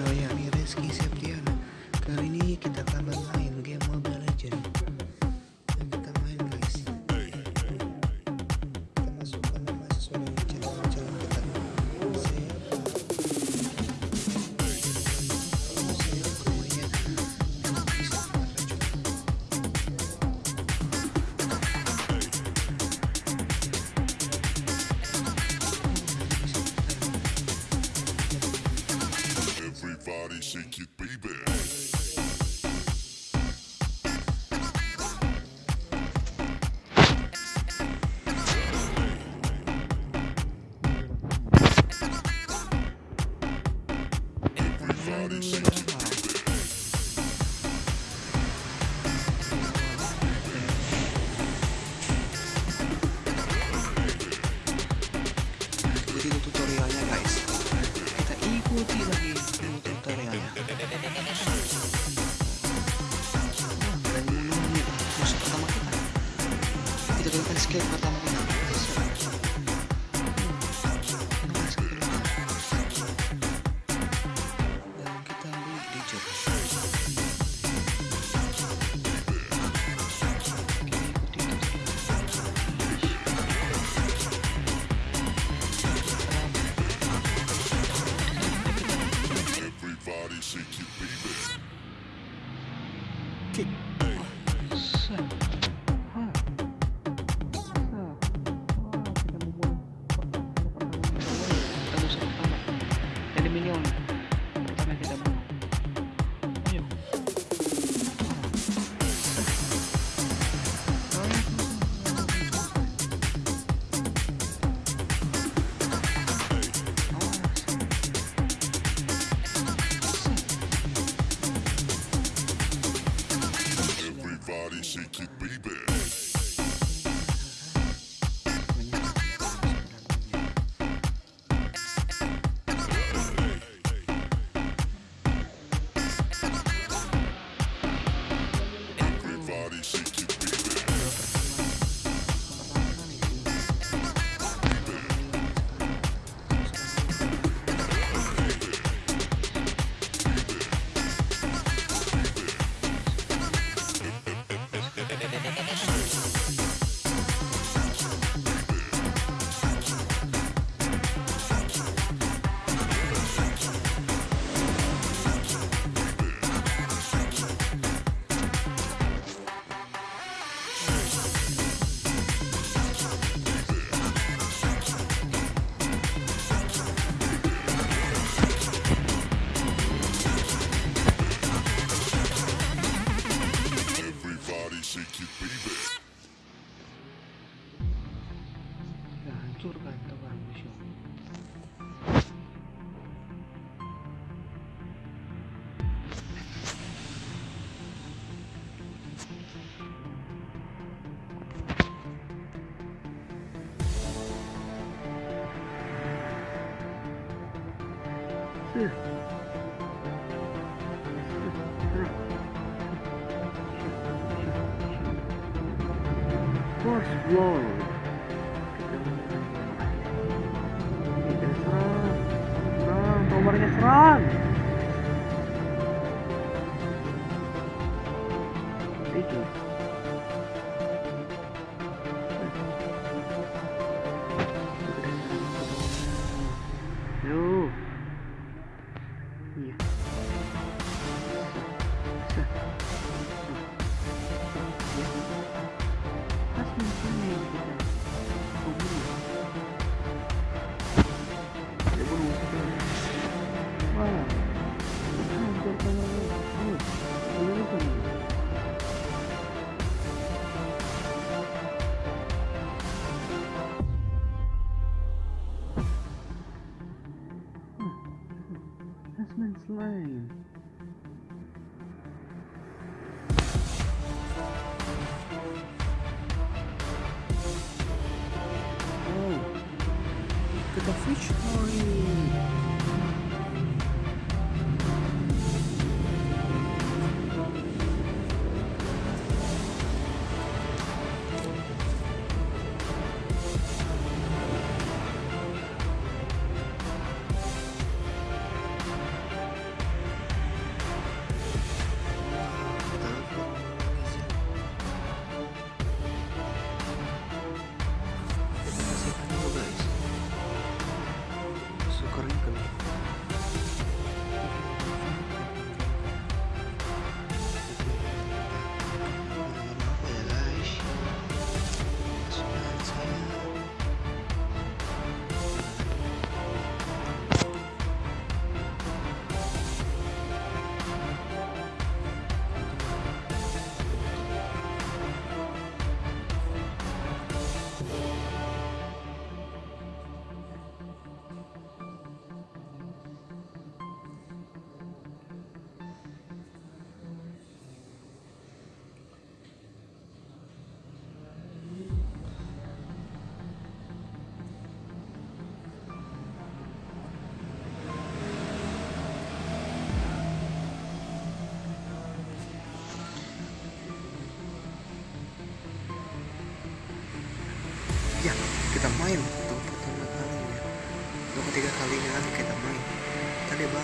Oh, yeah. コーティがいいって言ってたらやな。用。what's wrong kita serang serang serang Yo. Iya.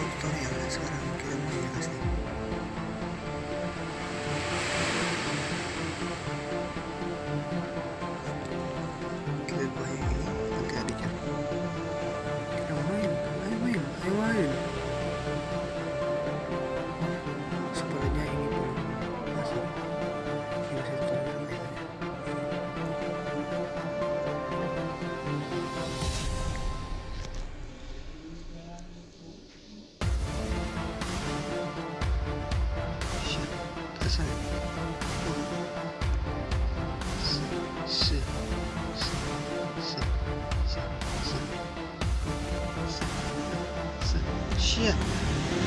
productor y ahora.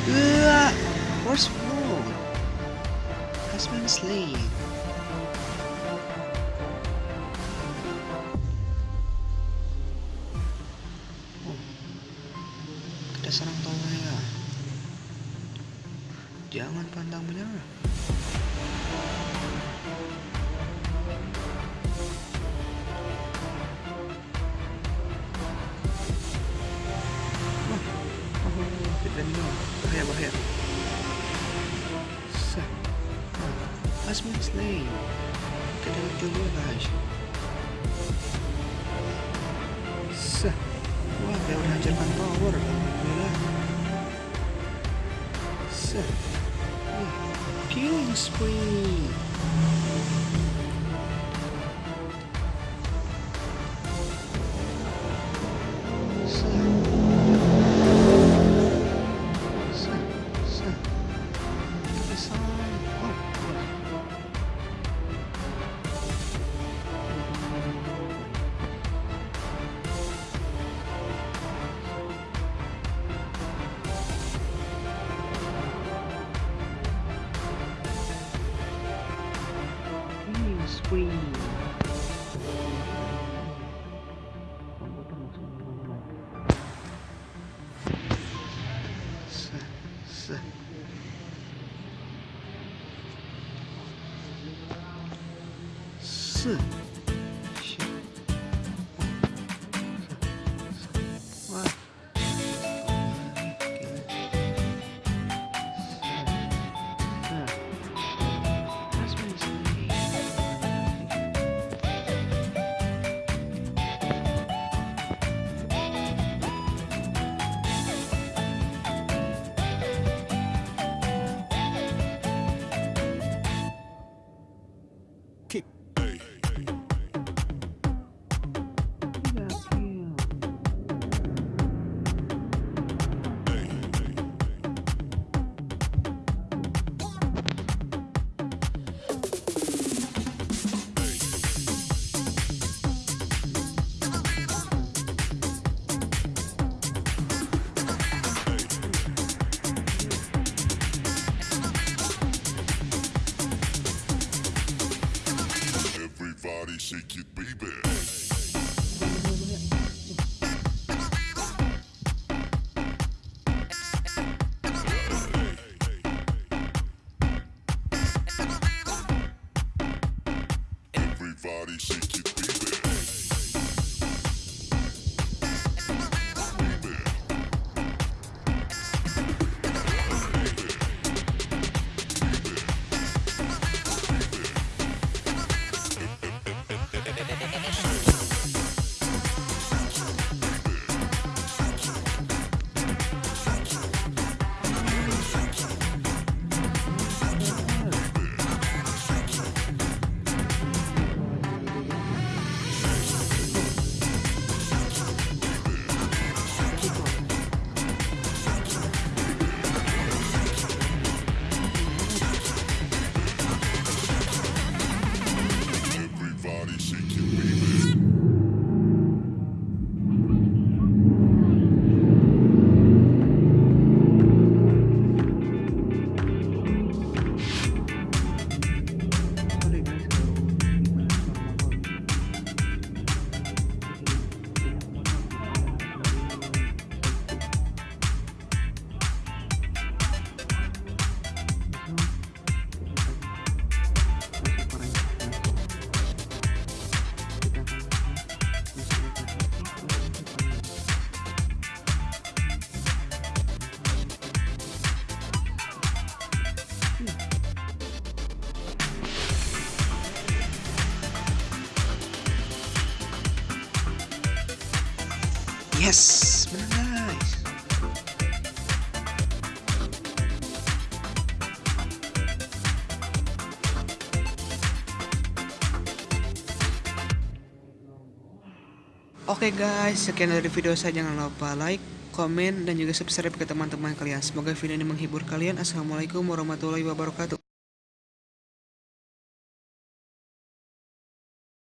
Uah, horse fool has been oh, slain. Serang tolong ya. Jangan pandang menyerah. Peeling spree! 子。四。Shake it, baby. Yes, guys. Oke guys, sekian dari video saya. Jangan lupa like, komen, dan juga subscribe ke teman-teman kalian. Semoga video ini menghibur kalian. Assalamualaikum warahmatullahi wabarakatuh.